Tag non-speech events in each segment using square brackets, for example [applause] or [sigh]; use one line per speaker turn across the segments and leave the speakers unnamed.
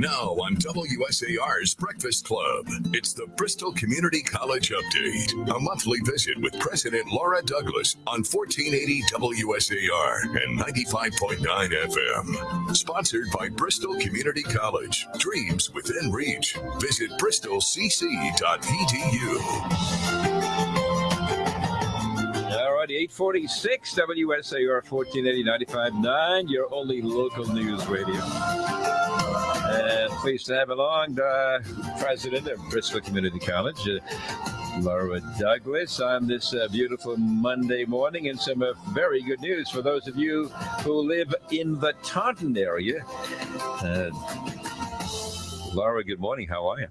Now on WSAR's Breakfast Club, it's the Bristol Community College Update, a monthly visit with President Laura Douglas on 1480 WSAR and 95.9 FM. Sponsored by Bristol Community College. Dreams within reach. Visit bristolcc.edu.
All righty, 846 WSAR 1480 95.9, your only local news radio. And pleased to have along the president of Bristol Community College, uh, Laura Douglas, on this uh, beautiful Monday morning, and some uh, very good news for those of you who live in the Taunton area. Uh, Laura, good morning. How are you?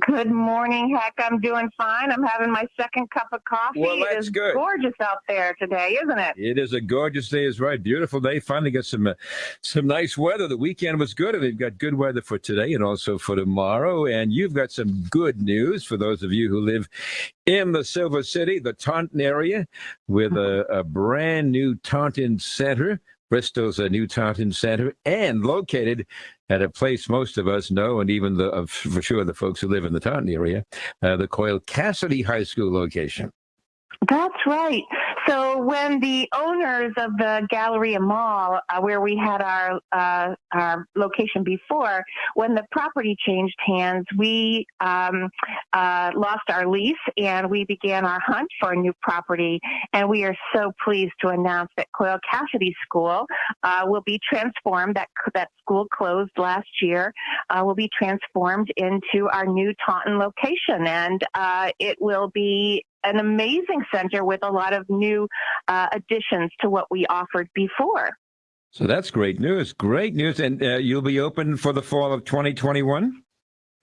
Good morning, Heck. I'm doing fine. I'm having my second cup of coffee.
Well, that's
is
good.
gorgeous out there today, isn't it?
It is a gorgeous day, is right. Beautiful day. Finally got some uh, some nice weather. The weekend was good, and they've got good weather for today and also for tomorrow. And you've got some good news for those of you who live in the Silver City, the Taunton area, with a, a brand new Taunton Center. Bristol's a new Taunton Center, and located at a place most of us know, and even the uh, for sure the folks who live in the Taunton area, uh, the Coyle Cassidy High School location.
That's right. So when the owners of the Galleria Mall, uh, where we had our uh, our location before, when the property changed hands, we um, uh, lost our lease and we began our hunt for a new property. And we are so pleased to announce that Coyle Cassidy School uh, will be transformed. That that school closed last year. Uh, will be transformed into our new Taunton location, and uh, it will be an amazing center with a lot of new uh, additions to what we offered before.
So that's great news. Great news. And uh, you'll be open for the fall of 2021?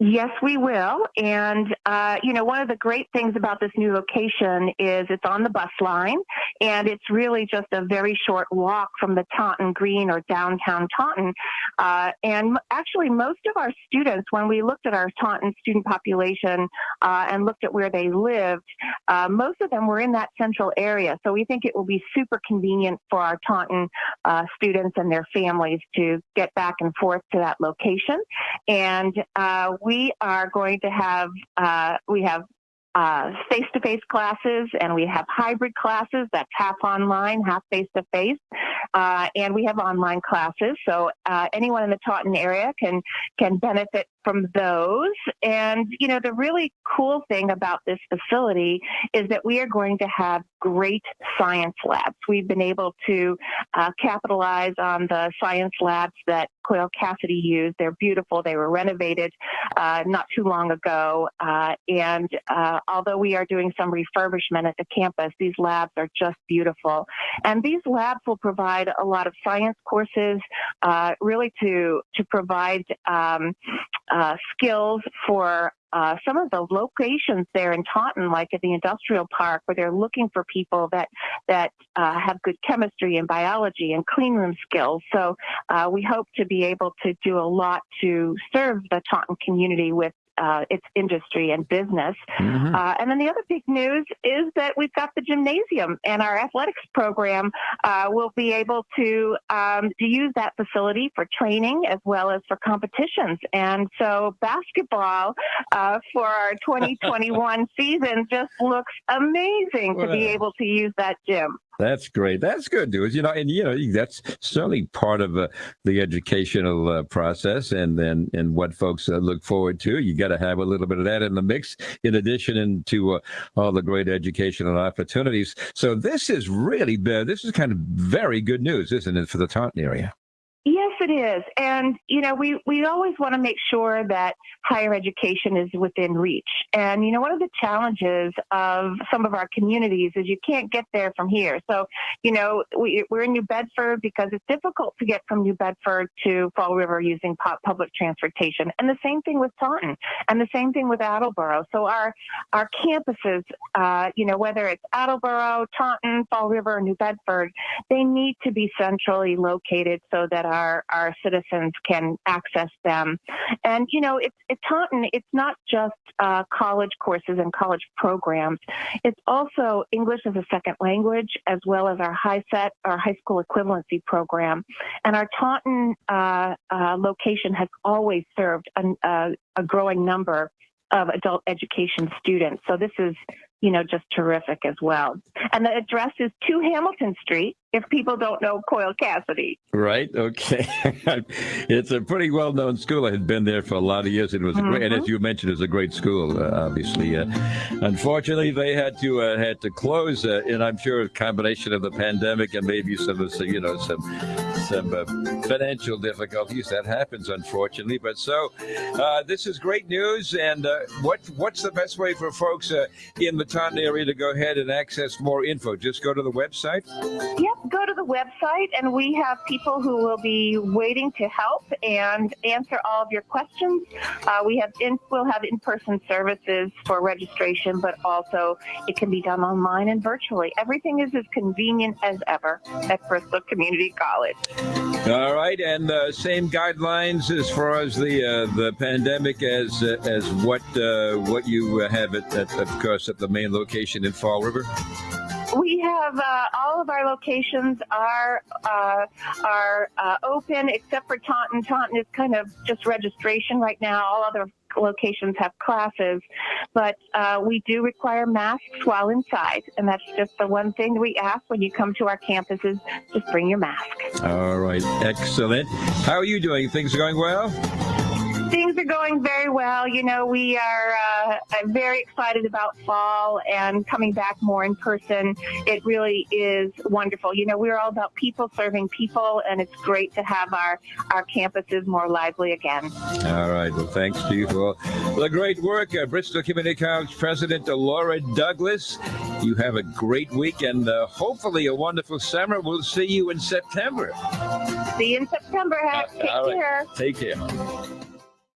Yes, we will. And, uh, you know, one of the great things about this new location is it's on the bus line and it's really just a very short walk from the Taunton Green or downtown Taunton. Uh, and actually, most of our students, when we looked at our Taunton student population uh, and looked at where they lived, uh, most of them were in that central area. So we think it will be super convenient for our Taunton uh, students and their families to get back and forth to that location. And uh, we are going to have uh, we have uh, face-to-face classes and we have hybrid classes that's half online half face-to-face uh, and we have online classes so uh, anyone in the taunton area can can benefit from those and you know the really cool thing about this facility is that we are going to have great science labs we've been able to uh, capitalize on the science labs that Coyle Cassidy used. They're beautiful. They were renovated uh, not too long ago. Uh, and uh, although we are doing some refurbishment at the campus, these labs are just beautiful. And these labs will provide a lot of science courses, uh, really to to provide um, uh, skills for uh, some of the locations there in Taunton, like at the industrial park, where they're looking for people that that uh, have good chemistry and biology and clean room skills. So uh, we hope to be able to do a lot to serve the Taunton community with uh, its industry and business. Mm-hmm. Uh, and then the other big news is that we've got the gymnasium, and our athletics program uh, will be able to um, to use that facility for training as well as for competitions. And so basketball uh, for our [laughs] 2021 season just looks amazing to be able to use that gym.
That's great. That's good news. You know, and you know that's certainly part of uh, the educational uh, process, and and and what folks uh, look forward to. You got to have a little bit of that in the mix, in addition to uh, all the great educational opportunities. So this is really bad. this is kind of very good news, isn't it, for the Taunton area?
It is. And, you know, we, we always want to make sure that higher education is within reach. And, you know, one of the challenges of some of our communities is you can't get there from here. So, you know, we, we're in New Bedford because it's difficult to get from New Bedford to Fall River using public transportation. And the same thing with Taunton and the same thing with Attleboro. So our, our campuses, uh, you know, whether it's Attleboro, Taunton, Fall River, or New Bedford, they need to be centrally located so that our, our citizens can access them. And you know, it's Taunton. It's not just uh, college courses and college programs. It's also English as a second language, as well as our high set, our high school equivalency program. And our Taunton uh, uh, location has always served an, uh, a growing number of adult education students. So this is, you know, just terrific as well. And the address is 2 Hamilton Street, if people don't know Coyle Cassidy.
Right. Okay. [laughs] it's a pretty well known school. I had been there for a lot of years. And it was mm-hmm. great. And as mm-hmm. you mentioned, it was a great school, uh, obviously. Uh, unfortunately, they had to uh, had to close. Uh, and I'm sure a combination of the pandemic and maybe some of the you know, some some uh, financial difficulties. That happens, unfortunately. But so uh, this is great news. And what what's the best way for folks in the Taunton area to go ahead and access more info? Just go to the website?
Yep go to the website and we have people who will be waiting to help and answer all of your questions. Uh, we have in, we'll have in-person services for registration, but also it can be done online and virtually. Everything is as convenient as ever at Bristol Community College.
All right, and uh, same guidelines as far as the uh, the pandemic as uh, as what uh, what you have at, at, of course, at the main location in Fall River.
We have uh, all of our locations are uh, are uh, open except for Taunton. Taunton is kind of just registration right now. All other locations have classes, but uh, we do require masks while inside, and that's just the one thing we ask when you come to our campuses: just bring your mask.
All right, excellent. How are you doing? Things are going well.
Things are going very well. You know, we are uh, very excited about fall and coming back more in person. It really is wonderful. You know, we're all about people serving people, and it's great to have our, our campuses more lively again.
All right. Well, thanks to you for the great work. Uh, Bristol Community College President Laura Douglas. You have a great week and uh, hopefully a wonderful summer. We'll see you in September.
See you in September. Take care.
Take care.